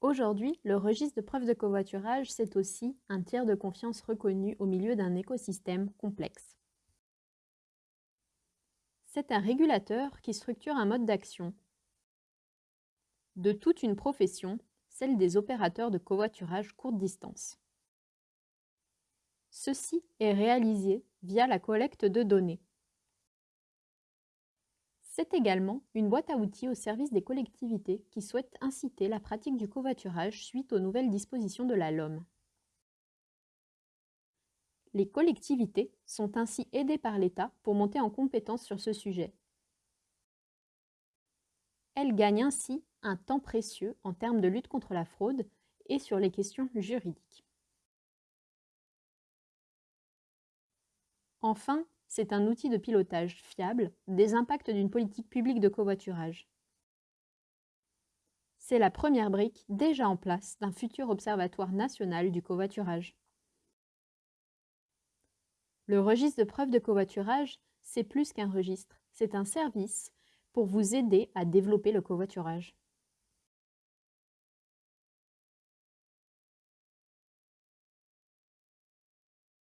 Aujourd'hui, le registre de preuves de covoiturage, c'est aussi un tiers de confiance reconnu au milieu d'un écosystème complexe. C'est un régulateur qui structure un mode d'action de toute une profession, celle des opérateurs de covoiturage courte distance. Ceci est réalisé via la collecte de données. C'est également une boîte à outils au service des collectivités qui souhaitent inciter la pratique du covoiturage suite aux nouvelles dispositions de la LOM. Les collectivités sont ainsi aidées par l'État pour monter en compétence sur ce sujet. Elles gagnent ainsi un temps précieux en termes de lutte contre la fraude et sur les questions juridiques. Enfin, c'est un outil de pilotage fiable des impacts d'une politique publique de covoiturage. C'est la première brique déjà en place d'un futur observatoire national du covoiturage. Le registre de preuves de covoiturage, c'est plus qu'un registre, c'est un service pour vous aider à développer le covoiturage.